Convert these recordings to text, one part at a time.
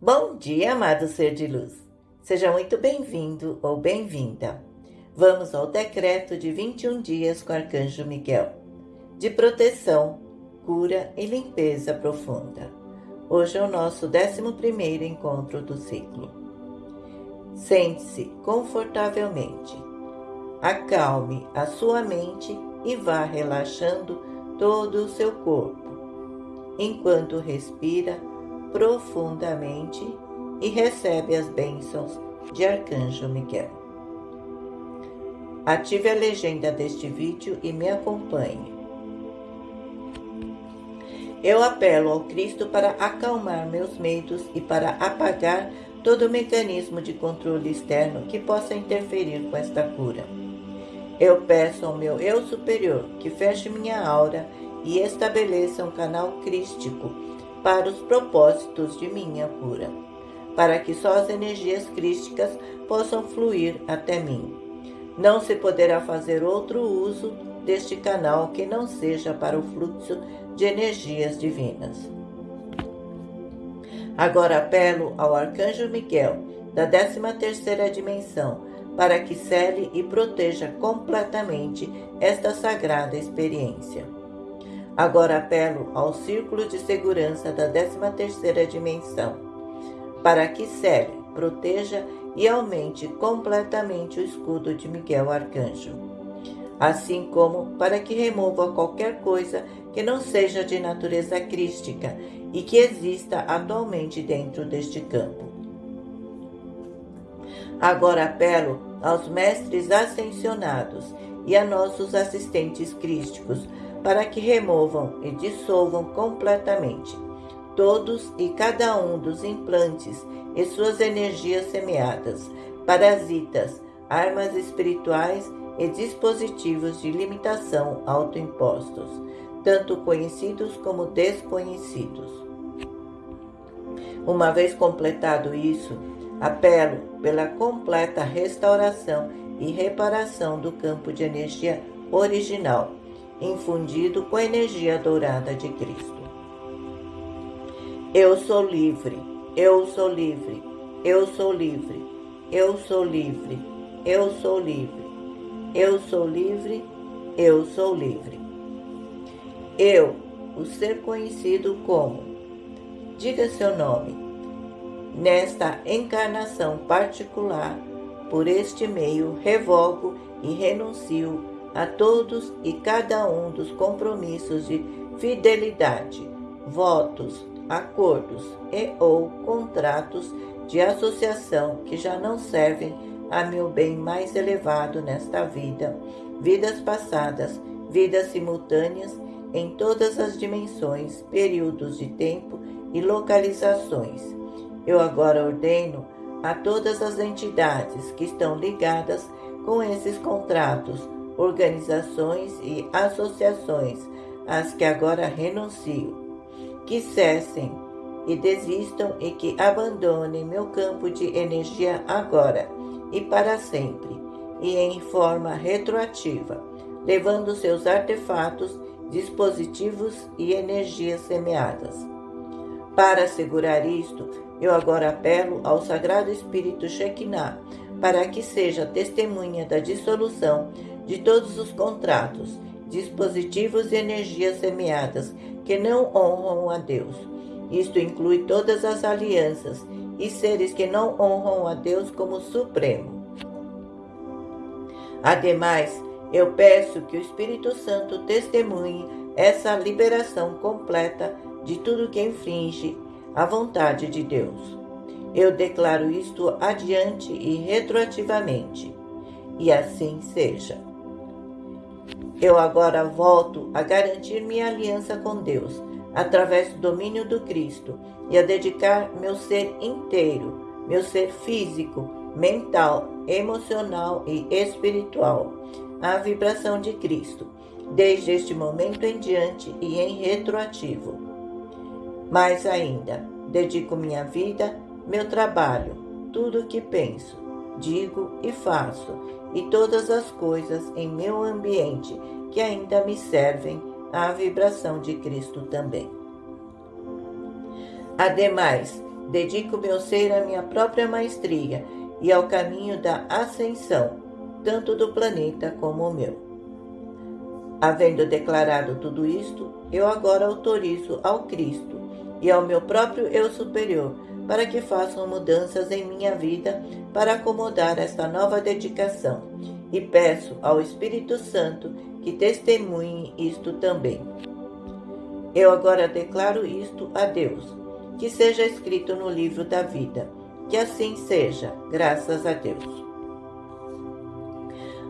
Bom dia, amado ser de luz. Seja muito bem-vindo ou bem-vinda. Vamos ao decreto de 21 dias com o Arcanjo Miguel, de proteção, cura e limpeza profunda. Hoje é o nosso 11 encontro do ciclo. Sente-se confortavelmente. Acalme a sua mente e vá relaxando todo o seu corpo, enquanto respira profundamente e recebe as bênçãos de Arcanjo Miguel. Ative a legenda deste vídeo e me acompanhe. Eu apelo ao Cristo para acalmar meus medos e para apagar todo o mecanismo de controle externo que possa interferir com esta cura. Eu peço ao meu eu superior que feche minha aura e estabeleça um canal crístico para os propósitos de minha cura, para que só as energias crísticas possam fluir até mim. Não se poderá fazer outro uso deste canal que não seja para o fluxo de energias divinas. Agora apelo ao Arcanjo Miguel, da 13ª dimensão, para que cele e proteja completamente esta sagrada experiência. Agora apelo ao círculo de segurança da 13ª dimensão, para que cele, proteja e aumente completamente o escudo de Miguel Arcanjo, assim como para que remova qualquer coisa que não seja de natureza crística e que exista atualmente dentro deste campo. Agora apelo aos mestres ascensionados e a nossos assistentes crísticos para que removam e dissolvam completamente todos e cada um dos implantes e suas energias semeadas, parasitas, armas espirituais e dispositivos de limitação autoimpostos, tanto conhecidos como desconhecidos. Uma vez completado isso, apelo pela completa restauração e reparação do campo de energia original infundido com a energia dourada de Cristo. Eu sou livre, eu sou livre, eu sou livre, eu sou livre, eu sou livre, eu sou livre, eu sou livre. Eu, o ser conhecido como, diga seu nome, nesta encarnação particular, por este meio revogo e renuncio a todos e cada um dos compromissos de fidelidade, votos, acordos e ou contratos de associação que já não servem a meu bem mais elevado nesta vida, vidas passadas, vidas simultâneas em todas as dimensões, períodos de tempo e localizações. Eu agora ordeno a todas as entidades que estão ligadas com esses contratos organizações e associações às que agora renuncio, que cessem e desistam e que abandonem meu campo de energia agora e para sempre, e em forma retroativa, levando seus artefatos, dispositivos e energias semeadas. Para assegurar isto, eu agora apelo ao Sagrado Espírito Shekinah para que seja testemunha da dissolução de todos os contratos, dispositivos e energias semeadas que não honram a Deus. Isto inclui todas as alianças e seres que não honram a Deus como Supremo. Ademais, eu peço que o Espírito Santo testemunhe essa liberação completa de tudo que infringe a vontade de Deus. Eu declaro isto adiante e retroativamente, e assim seja. Eu agora volto a garantir minha aliança com Deus, através do domínio do Cristo, e a dedicar meu ser inteiro, meu ser físico, mental, emocional e espiritual, à vibração de Cristo, desde este momento em diante e em retroativo. Mais ainda, dedico minha vida, meu trabalho, tudo o que penso, digo e faço, e todas as coisas em meu ambiente que ainda me servem à vibração de Cristo também. Ademais, Dedico meu ser à minha própria maestria e ao caminho da ascensão, tanto do planeta como o meu. Havendo declarado tudo isto, eu agora autorizo ao Cristo e ao meu próprio eu superior para que façam mudanças em minha vida para acomodar esta nova dedicação e peço ao Espírito Santo que testemunhe isto também. Eu agora declaro isto a Deus, que seja escrito no livro da vida. Que assim seja, graças a Deus.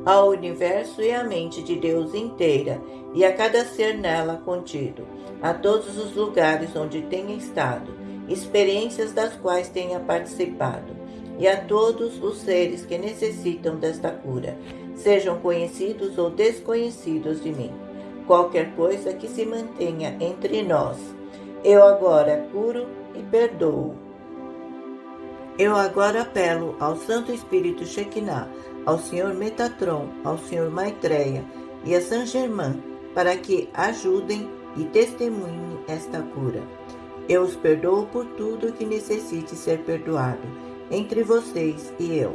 Ao universo e à mente de Deus inteira, e a cada ser nela contido, a todos os lugares onde tenha estado, experiências das quais tenha participado, e a todos os seres que necessitam desta cura, sejam conhecidos ou desconhecidos de mim. Qualquer coisa que se mantenha entre nós, eu agora curo e perdoo. Eu agora apelo ao Santo Espírito Shekinah, ao Senhor Metatron, ao Senhor Maitreya e a Saint Germain para que ajudem e testemunhem esta cura. Eu os perdoo por tudo que necessite ser perdoado entre vocês e eu.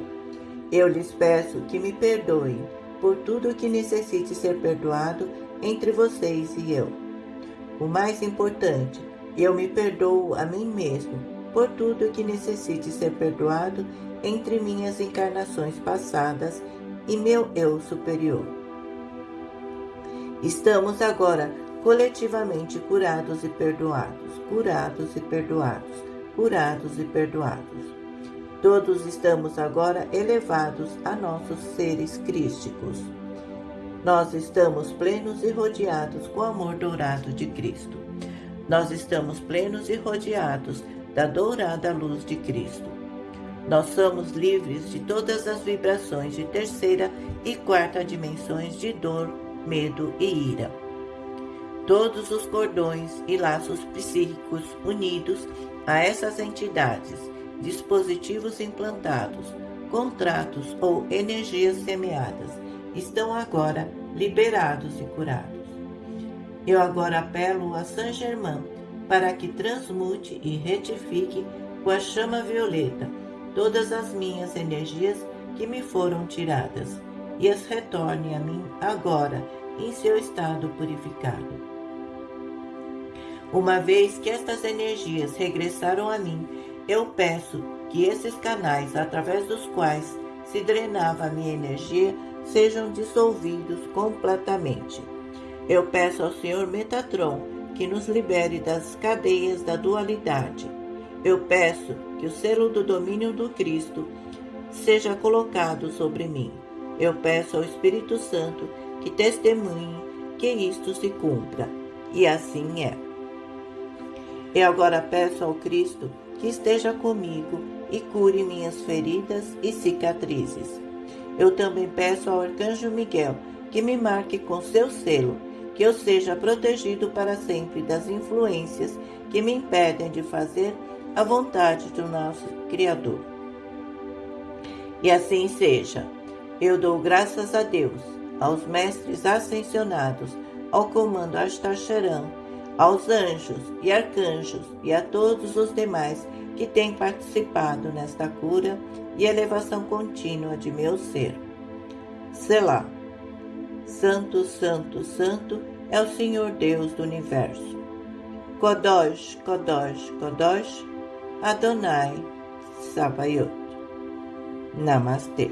Eu lhes peço que me perdoem por tudo que necessite ser perdoado entre vocês e eu. O mais importante, eu me perdoo a mim mesmo por tudo que necessite ser perdoado entre minhas encarnações passadas e meu eu superior. Estamos agora coletivamente curados e perdoados, curados e perdoados, curados e perdoados. Todos estamos agora elevados a nossos seres crísticos. Nós estamos plenos e rodeados com o amor dourado de Cristo. Nós estamos plenos e rodeados da dourada luz de Cristo. Nós somos livres de todas as vibrações de terceira e quarta dimensões de dor, medo e ira todos os cordões e laços psíquicos unidos a essas entidades, dispositivos implantados, contratos ou energias semeadas estão agora liberados e curados. Eu agora apelo a Saint Germain para que transmute e retifique com a chama violeta todas as minhas energias que me foram tiradas e as retorne a mim agora em seu estado purificado. Uma vez que estas energias regressaram a mim, eu peço que esses canais através dos quais se drenava a minha energia sejam dissolvidos completamente. Eu peço ao Senhor Metatron que nos libere das cadeias da dualidade. Eu peço que o selo do domínio do Cristo seja colocado sobre mim. Eu peço ao Espírito Santo que testemunhe que isto se cumpra. E assim é. Eu agora peço ao Cristo que esteja comigo e cure minhas feridas e cicatrizes. Eu também peço ao Arcanjo Miguel que me marque com seu selo, que eu seja protegido para sempre das influências que me impedem de fazer a vontade do nosso Criador. E assim seja. Eu dou graças a Deus, aos mestres ascensionados, ao comando Astacharan, aos anjos e arcanjos e a todos os demais que têm participado nesta cura e elevação contínua de meu ser. Selá. Santo, Santo, Santo é o Senhor Deus do Universo. Kodosh, Kodosh, Kodosh, Adonai Sabayot. Namaste.